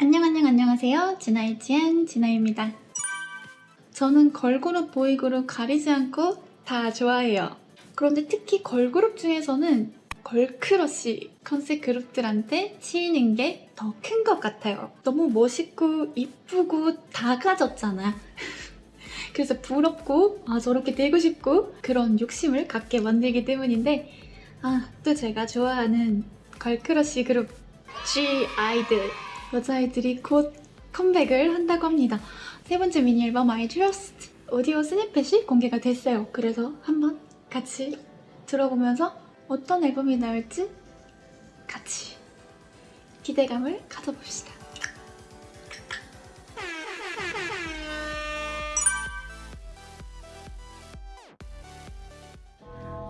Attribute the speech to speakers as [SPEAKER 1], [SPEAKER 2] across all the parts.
[SPEAKER 1] 안녕 안녕 안녕하세요. 진아의 지안 진아입니다. 저는 걸그룹 보이그룹 가리지 않고 다 좋아해요. 그런데 특히 걸그룹 중에서는 girl crush 컨셉 그룹들한테 치이는 게 더 큰 것 같아요. 너무 멋있고 이쁘고 다 가졌잖아. 그래서 부럽고 아 저렇게 되고 싶고 그런 욕심을 갖게 만들기 때문인데 아 또 제가 좋아하는 girl crush 그룹 G 아이들 여자아이들이 곧 컴백을 한다고 합니다. 세 번째 미니 앨범 I Trust 오디오 snippet이 공개가 됐어요. 그래서 한번 같이 들어보면서 어떤 앨범이 나올지 같이 기대감을 가져봅시다.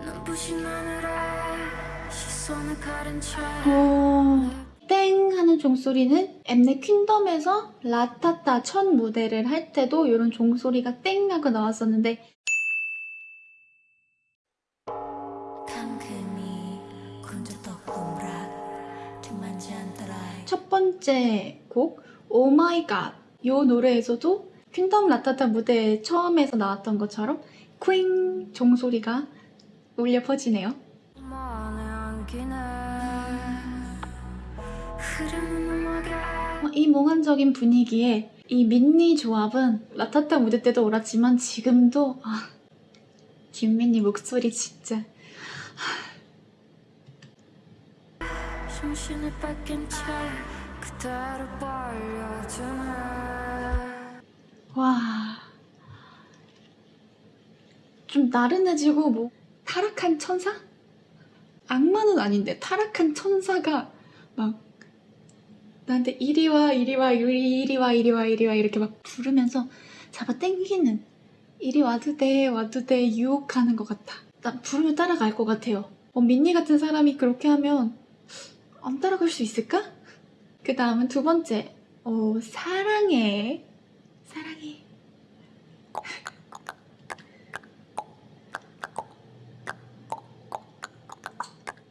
[SPEAKER 2] 눈부
[SPEAKER 1] 땡 하는 종소리는 엠넷 퀸덤에서 라타타 첫 무대를 할 때도 이런 종소리가 땡 하고 나왔었는데. 첫 번째 곡 Oh my god 이 노래에서도 퀸덤 라타타 무대 처음에서 나왔던 것처럼 퀸 종소리가 울려 퍼지네요. 이 몽환적인 분위기에 이 민니 조합은 라타타 무대 때도 옳았지만 지금도 아, 김민니 목소리 진짜 와. 좀 나른해지고 뭐 타락한 천사? 악마는 아닌데 타락한 천사가 막 나한테 이리 와 이리 와 이리 와 이리 와 이리 와 이렇게 막 부르면서 잡아 당기는 이리 와도 돼 와도 돼 유혹하는 것 같아. 나 부르면 따라갈 것 같아요. 어, 민니 같은 사람이 그렇게 하면 안 따라갈 수 있을까? 그 다음은 두 번째 어, 사랑해 사랑해.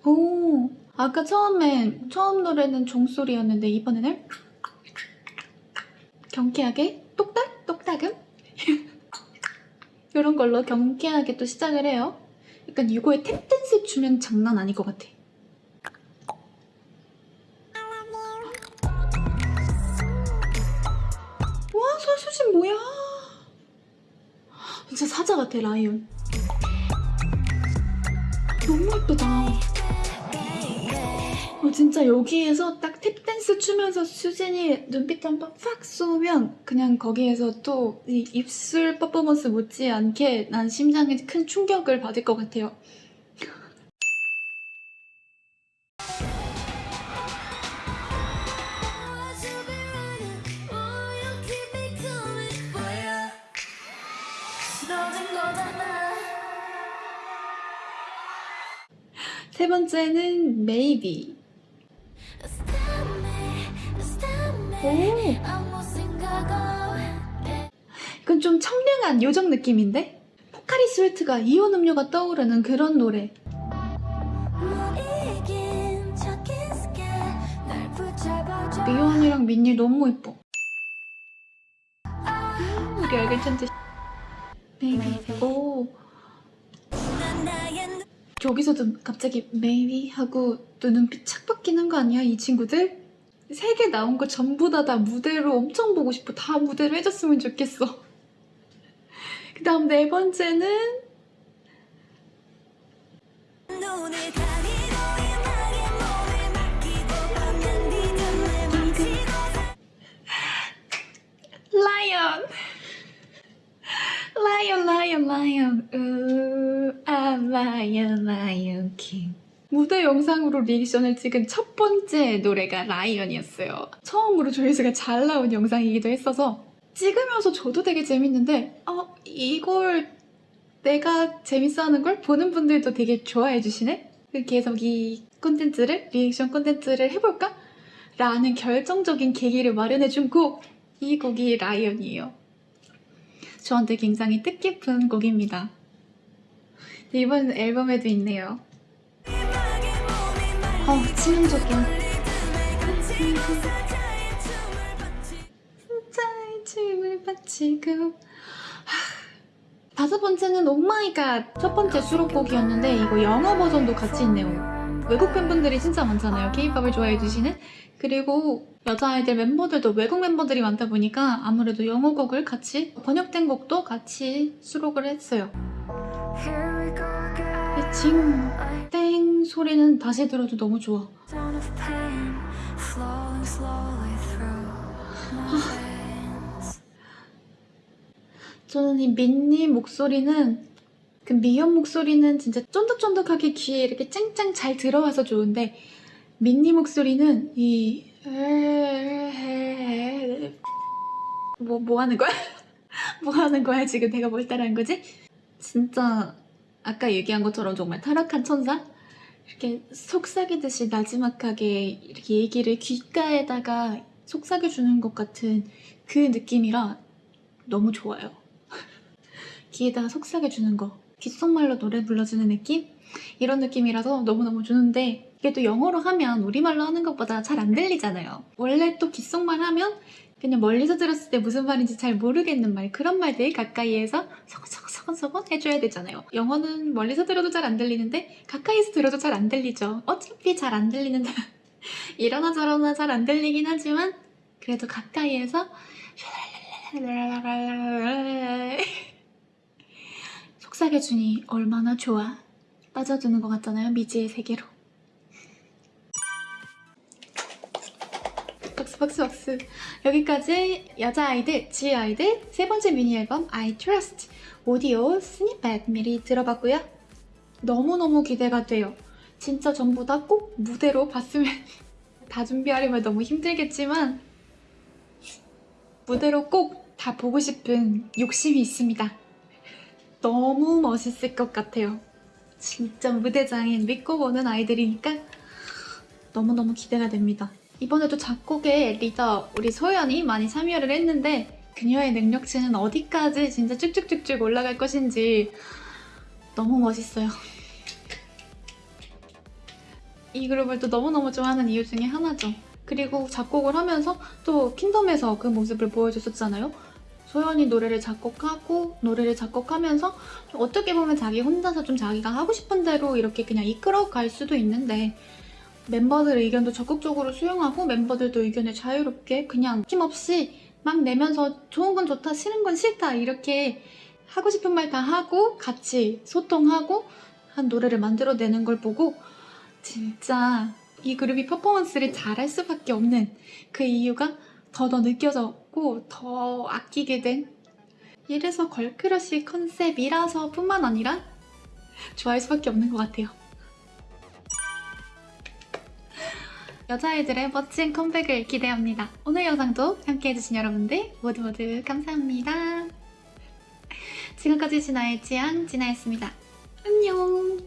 [SPEAKER 1] 오, 아까 처음에 처음 노래는 종소리였는데 이번에는 경쾌하게 똑딱 똑딱음 이런 걸로 경쾌하게 또 시작을 해요. 약간 이거에 탭댄스 추면 장난 아닐 것 같아. 와 서수진 뭐야? 진짜 사자 같아 라이온. 너무 예쁘다. 어, 진짜 여기에서 딱 탭댄스 추면서 수진이 눈빛 한 번 팍 쏘면 그냥 거기에서 또이 입술 퍼포먼스 못지않게 난 심장에 큰 충격을 받을 것 같아요. 세 번째는 Maybe. 이건 좀 청량한 요정 느낌인데? 포카리 스웨트가 이온 음료가 떠오르는 그런 노래. 미연이랑 민니 너무. 음, 우리 알겠 천재. Maybe. 오. 여기서도 갑자기 maybe 하고 또 눈빛 착 바뀌는 거 아니야 이 친구들? 세 개 나온 거 전부 다 다 무대로 엄청 보고 싶어. 다 무대로 해줬으면 좋겠어. 그 다음 네 번째는 Lion Lion Lion Lion 우아 Lion Lion King 무대 영상으로 reaction을 찍은 첫 번째 노래가 Lion이었어요 처음으로 조회수가 잘 나온 영상이기도 했어서 찍으면서 저도 되게 재밌는데 어 이걸 내가 재밌어하는 걸 보는 분들도 되게 좋아해 주시네 계속 이 콘텐츠를 리액션 콘텐츠를 해볼까? 라는 결정적인 계기를 마련해 준 곡 이 곡이 Lion이에요 저한테 굉장히 뜻깊은 곡입니다. 이번 앨범에도 있네요. 어, 치명적이야. 진짜의 춤을 바치고. 하, 다섯 번째는 Oh my god 첫 번째 수록곡이었는데 이거 영어 버전도 같이 있네요. 외국 팬분들이 진짜 많잖아요. K-팝을 좋아해 주시는. 그리고 여자아이들 member들도 외국 멤버들이 많다 보니까 아무래도 영어 곡을 같이 번역된 곡도 같이 수록을 했어요
[SPEAKER 2] Here we go again.
[SPEAKER 1] 징, 땡 소리는 다시 들어도 너무 좋아
[SPEAKER 2] veins.
[SPEAKER 1] 저는 이 민니 목소리는 그 미연 목소리는 진짜 쫀득쫀득하게 귀에 이렇게 짱짱 잘 들어와서 좋은데 민니 목소리는 이 뭐, 뭐 하는 거야? 뭐 하는 거야 지금 내가 뭘 따라한 거지? 진짜 아까 얘기한 것처럼 정말 타락한 천사? 이렇게 속삭이듯이 나지막하게 이렇게 얘기를 귓가에다가 속삭여주는 것 같은 그 느낌이라 너무 좋아요. 귀에다가 속삭여주는 거. 귓속말로 노래 불러주는 느낌? 이런 느낌이라서 너무너무 좋은데 이게 또 영어로 하면 우리말로 하는 것보다 잘 안 들리잖아요. 원래 또 귓속말 하면 그냥 멀리서 들었을 때 무슨 말인지 잘 모르겠는 말 그런 말들 가까이에서 서건서 건서건 해줘야 되잖아요. 영어는 멀리서 들어도 잘 안 들리는데 가까이서 들어도 잘 안 들리죠. 어차피 잘 안 들리는데 이러나 저러나 잘 안 들리긴 하지만 그래도 가까이에서 속삭여주니 얼마나 좋아. 빠져드는 것 같잖아요, 미지의 세계로. 박수 박수 박수. 여기까지 여자아이들, 지아이들 세 번째 미니 앨범 I Trust 오디오 스니펫 미리 들어봤고요. 너무너무 기대가 돼요. 진짜 전부 다 꼭 무대로 봤으면 다 준비하려면 너무 힘들겠지만 무대로 꼭 다 보고 싶은 욕심이 있습니다. 너무 멋있을 것 같아요. 진짜 무대장인 믿고 보는 아이들이니까 너무너무 기대가 됩니다. 이번에도 작곡에 리더 우리 소연이 많이 참여를 했는데 그녀의 능력치는 어디까지 진짜 쭉쭉쭉쭉 올라갈 것인지 너무 멋있어요. 이 그룹을 또 너무너무 좋아하는 이유 중에 하나죠. 그리고 작곡을 하면서 또 킹덤에서 그 모습을 보여줬었잖아요. 소연이 노래를 작곡하고 노래를 작곡하면서 좀 어떻게 보면 자기 혼자서 좀 자기가 하고 싶은 대로 이렇게 그냥 이끌어갈 수도 있는데 멤버들 의견도 적극적으로 수용하고 멤버들도 의견을 자유롭게 그냥 힘없이 막 내면서 좋은 건 좋다 싫은 건 싫다 이렇게 하고 싶은 말 다 하고 같이 소통하고 한 노래를 만들어내는 걸 보고 진짜 이 그룹이 퍼포먼스를 잘할 수밖에 없는 그 이유가 더더 느껴졌고 더 아끼게 된 이래서 걸크러쉬 컨셉이라서 뿐만 아니라 좋아할 수밖에 없는 것 같아요. 여자아이들의 멋진 컴백을 기대합니다. 오늘 영상도 함께해주신 여러분들 모두 모두 감사합니다. 지금까지 진아의 지향 진아였습니다. 안녕